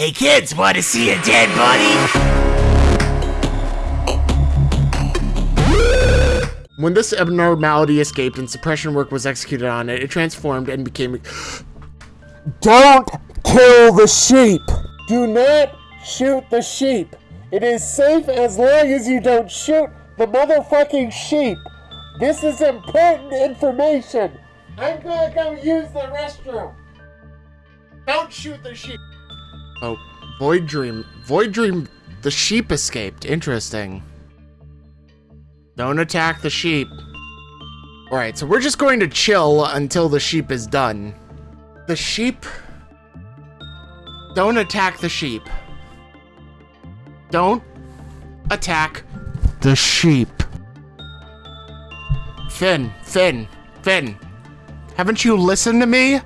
Hey kids, want to see a dead body? When this abnormality escaped and suppression work was executed on it, it transformed and became. Don't kill the sheep! Do not shoot the sheep! It is safe as long as you don't shoot the motherfucking sheep! This is important information! I'm gonna go use the restroom! Don't shoot the sheep! Oh, Void Dream. Void Dream, the sheep escaped. Interesting. Don't attack the sheep. Alright, so we're just going to chill until the sheep is done. The sheep... Don't attack the sheep. Don't attack the sheep. Finn, Finn, Finn. Haven't you listened to me?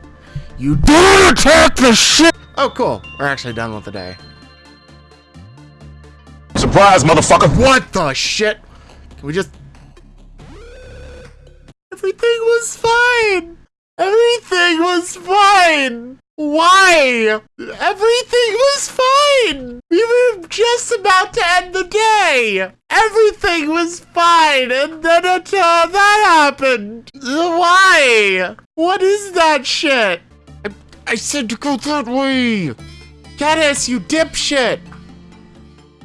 You don't attack the sheep! Oh, cool. We're actually done with the day. Surprise, motherfucker! What the shit? Can we just... Everything was fine! Everything was fine! Why? Everything was fine! We were just about to end the day! Everything was fine, and then it, uh, that happened! Why? What is that shit? I, said to go that way! Caddis, you dipshit!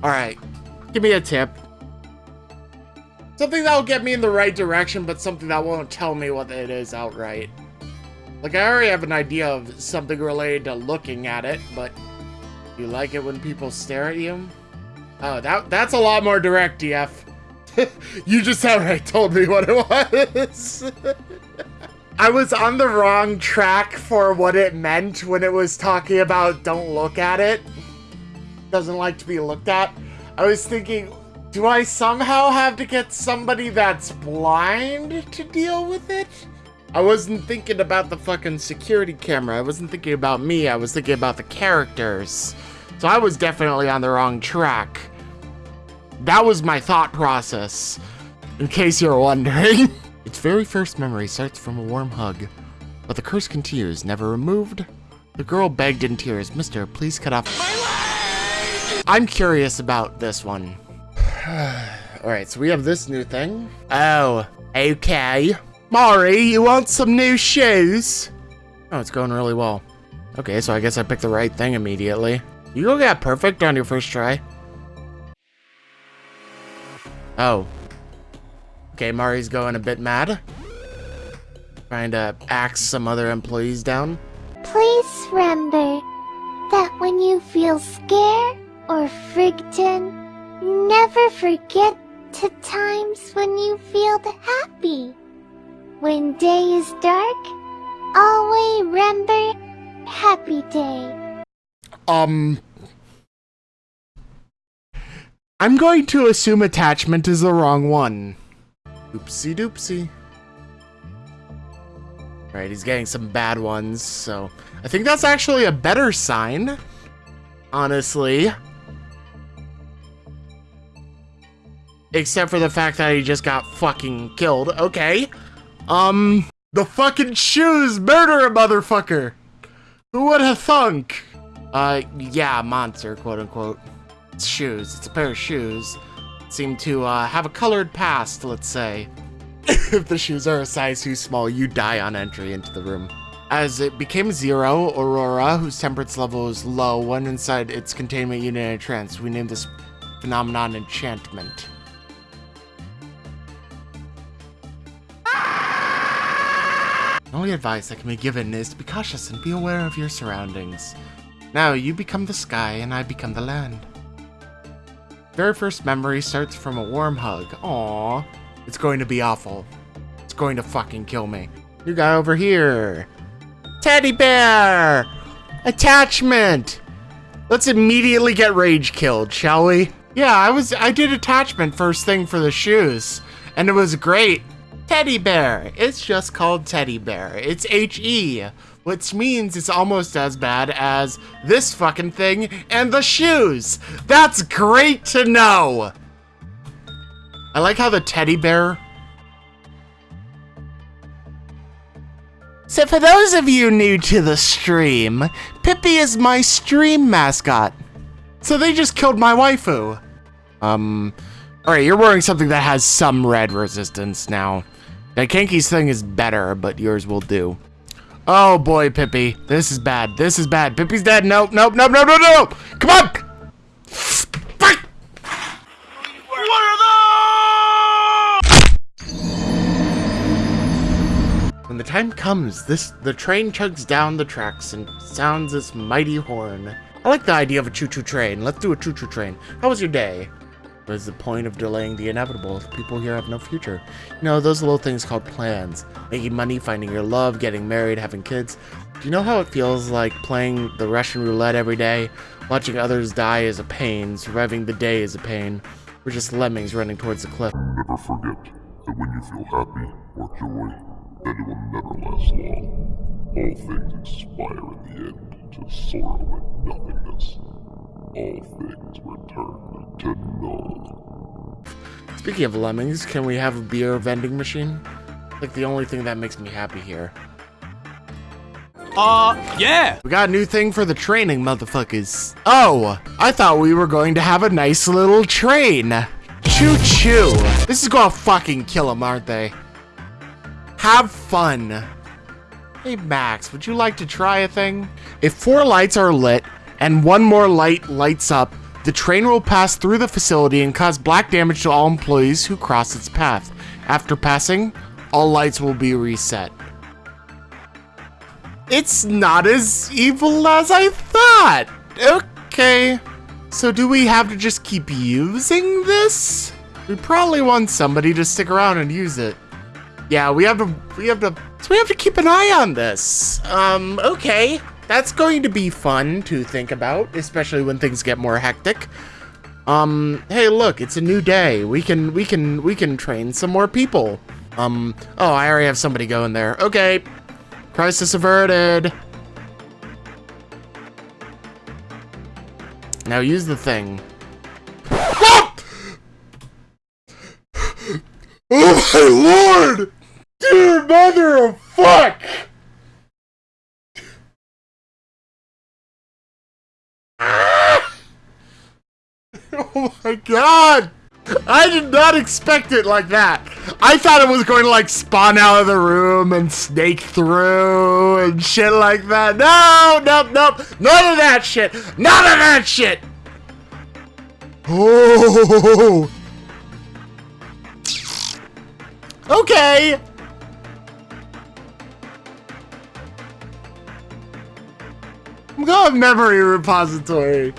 Alright, give me a tip. Something that'll get me in the right direction, but something that won't tell me what it is outright. Like, I already have an idea of something related to looking at it, but you like it when people stare at you? Oh, that that's a lot more direct, DF. you just outright told me what it was. I was on the wrong track for what it meant when it was talking about don't look at it. Doesn't like to be looked at. I was thinking, do I somehow have to get somebody that's blind to deal with it? I wasn't thinking about the fucking security camera. I wasn't thinking about me. I was thinking about the characters. So I was definitely on the wrong track. That was my thought process, in case you're wondering. its very first memory starts from a warm hug, but the curse continues, never removed. The girl begged in tears, Mister, please cut off my leg! I'm curious about this one. Alright, so we have this new thing. Oh, okay. Mari, you want some new shoes? Oh, it's going really well. Okay, so I guess I picked the right thing immediately. You go get perfect on your first try. Oh. Okay, Mari's going a bit mad. Trying to axe some other employees down. Please remember that when you feel scared or frightened, Never forget the times when you feel happy. When day is dark, always remember happy day. Um... I'm going to assume attachment is the wrong one. Oopsie doopsie. Right, he's getting some bad ones, so... I think that's actually a better sign. Honestly. Except for the fact that he just got fucking killed. Okay. Um, the fucking shoes murder a motherfucker. Who would have thunk? Uh, yeah, monster, quote unquote. It's shoes. It's a pair of shoes. Seem to, uh, have a colored past, let's say. if the shoes are a size too small, you die on entry into the room. As it became zero, Aurora, whose temperance level is low, went inside its containment unit in a trance. We named this phenomenon enchantment. The only advice that can be given is to be cautious and be aware of your surroundings. Now, you become the sky and I become the land. Very first memory starts from a warm hug. Aww. It's going to be awful. It's going to fucking kill me. You guy over here. Teddy bear! Attachment! Let's immediately get rage killed, shall we? Yeah, I was I did attachment first thing for the shoes, and it was great. Teddy bear. It's just called teddy bear. It's H-E, which means it's almost as bad as this fucking thing and the shoes. That's great to know. I like how the teddy bear So for those of you new to the stream, Pippi is my stream mascot. So they just killed my waifu. Um, alright, you're wearing something that has some red resistance now. That Kenki's thing is better, but yours will do. Oh boy, Pippi. This is bad. This is bad. Pippi's dead. Nope, nope, nope, nope, nope, nope. Come on! Fuck! When the time comes, this the train chugs down the tracks and sounds this mighty horn. I like the idea of a choo-choo train. Let's do a choo-choo train. How was your day? What is the point of delaying the inevitable people here have no future? You know, those little things called plans. Making money, finding your love, getting married, having kids. Do you know how it feels like playing the Russian roulette every day? Watching others die is a pain, surviving the day is a pain. We're just lemmings running towards the cliff. Never forget that when you feel happy or joy, that it will never last long. All things expire in the end to sorrow and nothingness. All things return to null. Speaking of lemmings, can we have a beer vending machine? Like the only thing that makes me happy here. Uh, yeah. We got a new thing for the training, motherfuckers. Oh, I thought we were going to have a nice little train. Choo-choo. This is gonna fucking kill them, aren't they? Have fun. Hey, Max, would you like to try a thing? If four lights are lit and one more light lights up, the train will pass through the facility and cause black damage to all employees who cross its path. After passing, all lights will be reset. It's not as evil as I thought. Okay. So do we have to just keep using this? We probably want somebody to stick around and use it. Yeah, we have to, we have to, so we have to keep an eye on this. Um, okay. That's going to be fun to think about, especially when things get more hectic. Um, hey, look, it's a new day. We can, we can, we can train some more people. Um, oh, I already have somebody going there. Okay. Crisis averted. Now use the thing. Oh my lord! Mother of fuck! Oh my god! I did not expect it like that. I thought it was going to like spawn out of the room and snake through and shit like that. No, nope, nope. None of that shit. None of that shit. Oh. Okay. I'm going memory repository.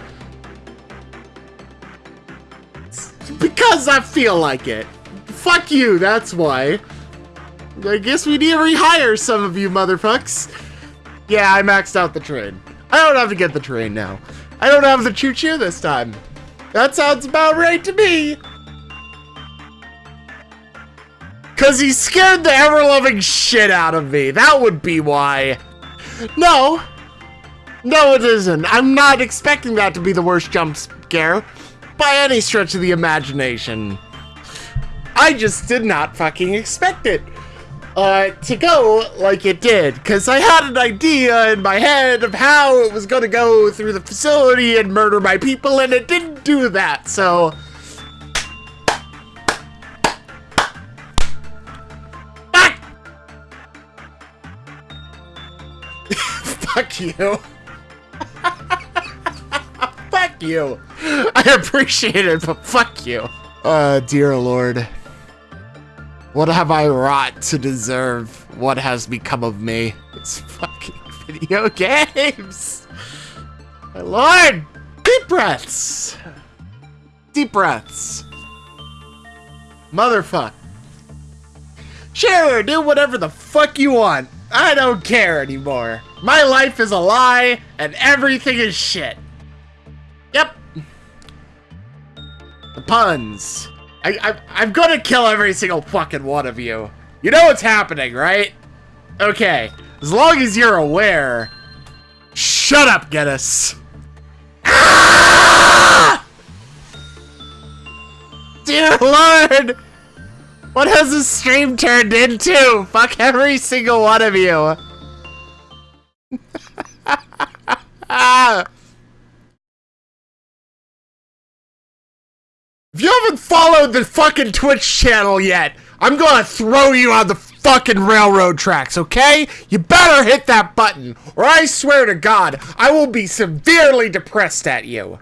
Because I feel like it. Fuck you, that's why. I guess we need to rehire some of you motherfucks. Yeah, I maxed out the train. I don't have to get the train now. I don't have the choo-choo this time. That sounds about right to me. Cause he scared the ever-loving shit out of me. That would be why. No. No, it isn't. I'm not expecting that to be the worst jump scare by any stretch of the imagination. I just did not fucking expect it uh, to go like it did, because I had an idea in my head of how it was going to go through the facility and murder my people, and it didn't do that, so... Fuck! Fuck you. Fuck you. I appreciate it, but fuck you. Uh, dear lord. What have I wrought to deserve what has become of me? It's fucking video games. My lord! Deep breaths! Deep breaths. Motherfuck. Sure, do whatever the fuck you want. I don't care anymore. My life is a lie, and everything is shit. Yep. The puns. I, I, I'm gonna kill every single fucking one of you. You know what's happening, right? Okay. As long as you're aware. Shut up, Geddes. Ah! Dear Lord! What has this stream turned into? Fuck every single one of you. followed the fucking Twitch channel yet, I'm gonna throw you on the fucking railroad tracks, okay? You better hit that button, or I swear to God, I will be severely depressed at you.